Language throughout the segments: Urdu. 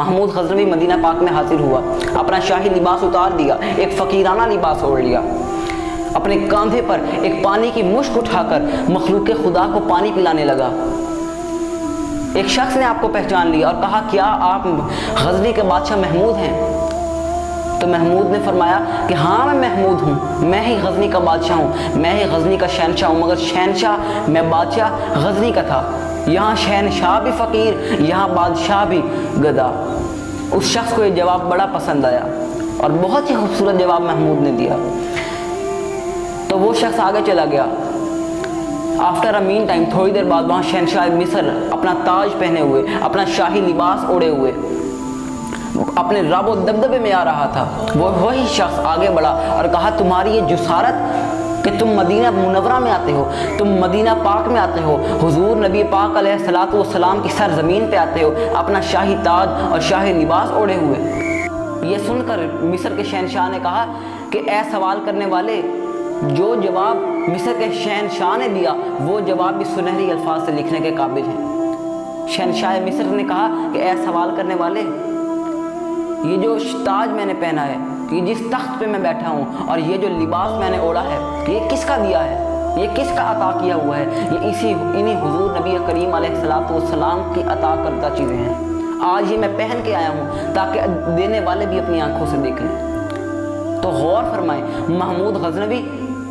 محمود غزنوی مدینہ پاک میں حاضر ہوا۔ اپنا شاہی لباس اتار دیا، ایک فقیرانہ لباس اوڑھ لیا۔ اپنے کاندھے پر ایک پانی کی مشک اٹھا کر مخلوق خدا کو پانی پلانے لگا۔ ایک شخص نے آپ کو پہچان لیا اور کہا، کیا آپ غزنی کے بادشاہ محمود ہیں؟ تو محمود نے فرمایا کہ ہاں میں محمود ہوں۔ میں ہی غزنی کا بادشاہ ہوں۔ میں ہی غزنی کا شہنشاہ ہوں، مگر شہنشاہ، میں بادشاہ غزنی کا تھا۔ یہاں شہنشاہ بھی فقیر، یہاں بادشاہ بھی گدا۔ اس شخص کو یہ جواب بڑا پسند آیا اور بہت ہی خوبصورت جواب محمود نے دیا۔ تو وہ شخص آگے چلا گیا۔ آفٹر اے مین ٹائم تھوڑی دیر بعد وہاں شہنشاہ مصر اپنا تاج پہنے ہوئے، اپنا شاہی لباس اوڑے ہوئے۔ اپنے رب و دبدبے میں آ رہا تھا۔ وہ وہی شخص آگے بڑھا اور کہا، تمہاری یہ جسارت کہ تم مدینہ منورہ میں آتے ہو، تم مدینہ پاک میں آتے ہو، حضور نبی پاک علیہ السلاۃ والسلام کی سرزمین پہ آتے ہو، اپنا شاہی تاج اور شاہی لباس اوڑے ہوئے۔ یہ سن کر مصر کے شہنشاہ نے کہا کہ اے سوال کرنے والے، جو جواب مصر کے شہنشاہ نے دیا، وہ جواب بھی سنہری الفاظ سے لکھنے کے قابل ہیں۔ شہنشاہ مصر نے کہا کہ اے سوال کرنے والے یہ جو تاج میں نے پہنا ہے یہ جس تخت پہ میں بیٹھا ہوں، اور یہ جو لباس میں نے اوڑا ہے، یہ کس کا دیا ہے؟ یہ کس کا عطا کیا ہوا ہے؟ یہ اسی، انہی حضور نبی کریم علیہ السلاۃ والسلام کی عطا کردہ چیزیں ہیں۔ آج یہ میں پہن کے آیا ہوں، تاکہ دینے والے بھی اپنی آنکھوں سے دیکھ لیں تو غور فرمائیں، محمود غزنوی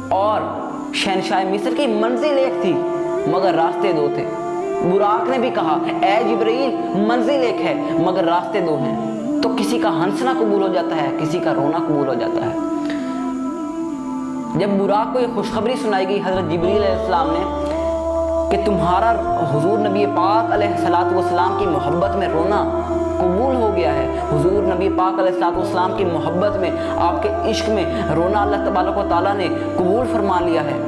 اور شہنشاہ مصر کی منزل ایک تھی، مگر راستے دو تھے۔ براق نے بھی کہا، اے جبرائیل، منزل ایک ہے، مگر راستے دو ہیں۔ تو کسی کا ہنسنا قبول ہو جاتا ہے، کسی کا رونا قبول ہو جاتا ہے۔ جب براق کو یہ خوشخبری سنائی گئی، حضرت جبریل علیہ السلام نے کہ تمہارا حضور نبی پاک علیہ السلاۃ والسلام کی محبت میں رونا قبول ہو گیا ہے، حضور نبی پاک علیہ السلاۃ والسلام کی محبت میں، آپ کے عشق میں رونا اللہ تبارک و تعالیٰ نے قبول فرما لیا ہے۔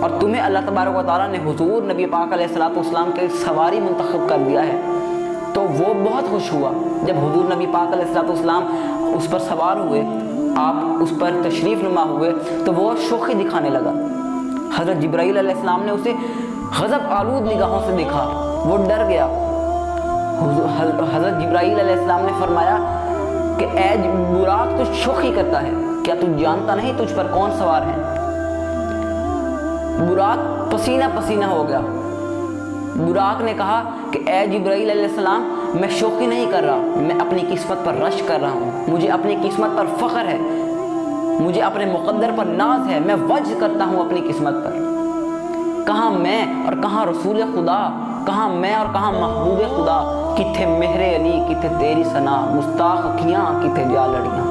اور تمہیں اللہ تبارک و تعالیٰ نے حضور نبی پاک علیہ السلاۃ والسلام کے سواری منتخب کر دیا ہے۔ وہ بہت خوش ہوا جب حضور نبی پاک علیہ السلاۃ والسلام اس پر سوار ہوئے، آپ اس پر تشریف نما ہوئے، تو وہ شوخی دکھانے لگا۔ حضرت جبرائیل علیہ السلام نے اسے غضب آلود نگاہوں سے دیکھا، وہ ڈر گیا۔ حضرت جبرائیل علیہ السلام نے فرمایا کہ اے براق، تو شوخی کرتا ہے۔ کیا تو جانتا نہیں تجھ پر کون سوار ہے؟ براق پسینہ پسینہ ہو گیا۔ براق نے کہا کہ اے جبرائیل علیہ السلام میں شوقی نہیں کر رہا میں اپنی قسمت پر رش کر رہا ہوں۔ مجھے اپنی قسمت پر فخر ہے۔ مجھے اپنے مقدر پر ناز ہے۔ میں وجہ کرتا ہوں اپنی قسمت پر۔ کہاں میں اور کہاں رسول خدا؟ کہاں میں اور کہاں محبوب خدا؟ کتھے مہر علی، کتھے تیری سنا مستاق کیاں کتھے جا لڑیاں